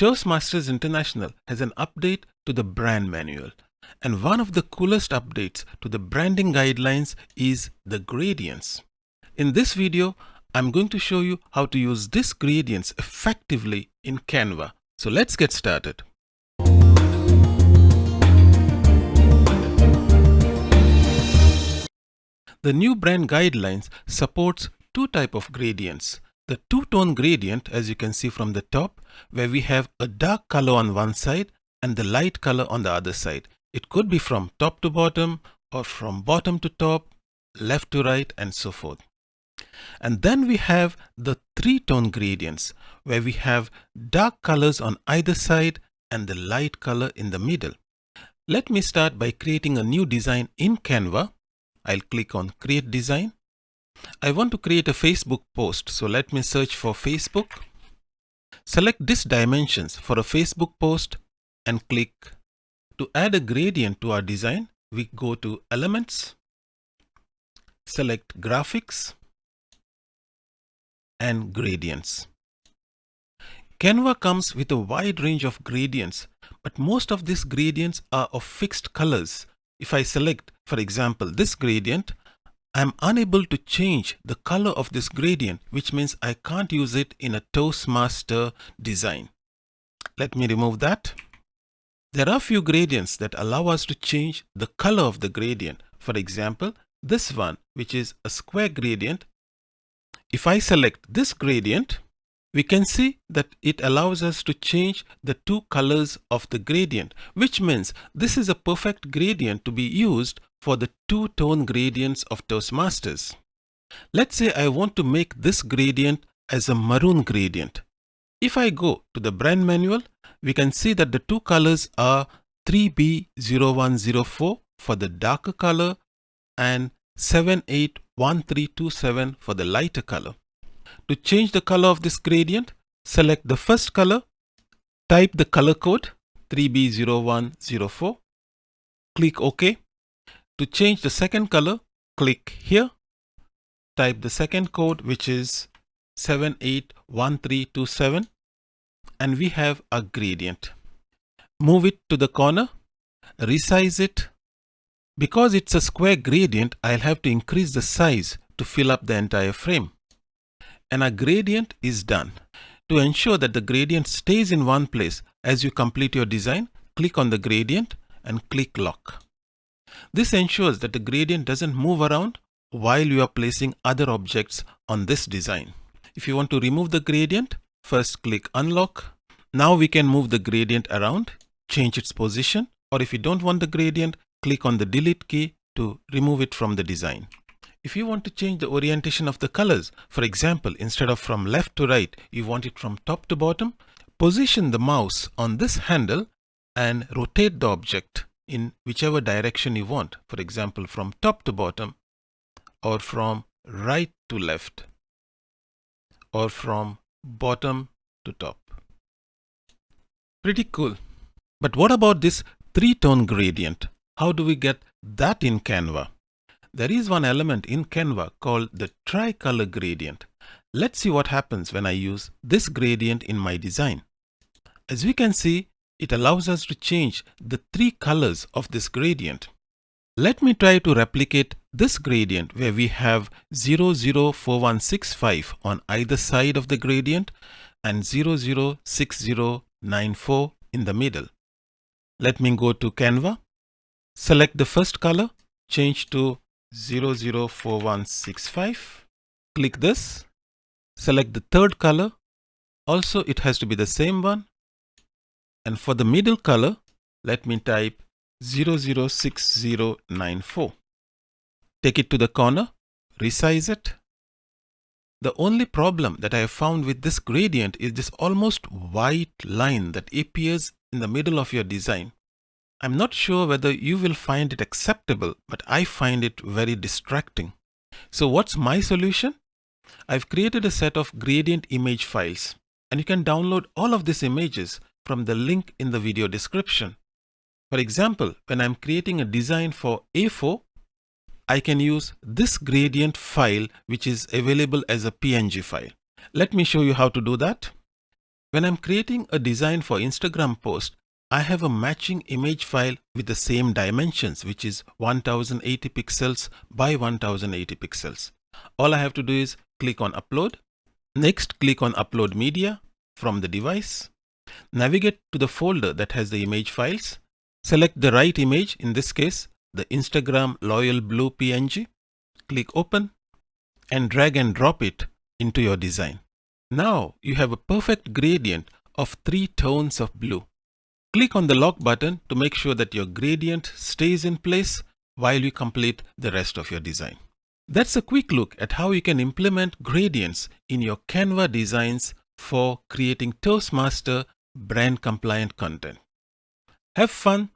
Toastmasters International has an update to the brand manual. And one of the coolest updates to the branding guidelines is the gradients. In this video, I'm going to show you how to use these gradients effectively in Canva. So let's get started. The new brand guidelines supports two type of gradients. The two-tone gradient, as you can see from the top, where we have a dark color on one side and the light color on the other side. It could be from top to bottom or from bottom to top, left to right and so forth. And then we have the three-tone gradients where we have dark colors on either side and the light color in the middle. Let me start by creating a new design in Canva. I'll click on create design. I want to create a Facebook post. So let me search for Facebook. Select this dimensions for a Facebook post and click to add a gradient to our design. We go to elements, select graphics and gradients. Canva comes with a wide range of gradients, but most of these gradients are of fixed colors. If I select, for example, this gradient, I'm unable to change the color of this gradient, which means I can't use it in a Toastmaster design. Let me remove that. There are few gradients that allow us to change the color of the gradient. For example, this one, which is a square gradient. If I select this gradient, we can see that it allows us to change the two colors of the gradient, which means this is a perfect gradient to be used for the two-tone gradients of Toastmasters. Let's say I want to make this gradient as a maroon gradient. If I go to the brand manual, we can see that the two colors are 3B0104 for the darker color and 781327 for the lighter color. To change the color of this gradient, select the first color, type the color code 3B0104, click OK. To change the second color, click here, type the second code which is 781327 and we have a gradient. Move it to the corner, resize it. Because it's a square gradient, I'll have to increase the size to fill up the entire frame and our gradient is done. To ensure that the gradient stays in one place as you complete your design, click on the gradient and click lock. This ensures that the gradient doesn't move around while you are placing other objects on this design. If you want to remove the gradient, first click unlock. Now we can move the gradient around, change its position, or if you don't want the gradient, click on the delete key to remove it from the design. If you want to change the orientation of the colors, for example, instead of from left to right, you want it from top to bottom, position the mouse on this handle and rotate the object in whichever direction you want. For example, from top to bottom or from right to left or from bottom to top. Pretty cool. But what about this three-tone gradient? How do we get that in Canva? There is one element in Canva called the tricolor gradient. Let's see what happens when I use this gradient in my design. As we can see, it allows us to change the three colors of this gradient. Let me try to replicate this gradient where we have 004165 on either side of the gradient and 006094 in the middle. Let me go to Canva, select the first color, change to 004165. Click this. Select the third color. Also, it has to be the same one. And for the middle color, let me type 006094. Take it to the corner, resize it. The only problem that I have found with this gradient is this almost white line that appears in the middle of your design. I'm not sure whether you will find it acceptable, but I find it very distracting. So what's my solution? I've created a set of gradient image files and you can download all of these images from the link in the video description. For example, when I'm creating a design for A4, I can use this gradient file which is available as a PNG file. Let me show you how to do that. When I'm creating a design for Instagram post, I have a matching image file with the same dimensions, which is 1080 pixels by 1080 pixels. All I have to do is click on upload. Next, click on upload media from the device. Navigate to the folder that has the image files. Select the right image, in this case, the Instagram Loyal Blue PNG. Click open and drag and drop it into your design. Now you have a perfect gradient of three tones of blue. Click on the lock button to make sure that your gradient stays in place while you complete the rest of your design. That's a quick look at how you can implement gradients in your Canva designs for creating Toastmaster brand compliant content. Have fun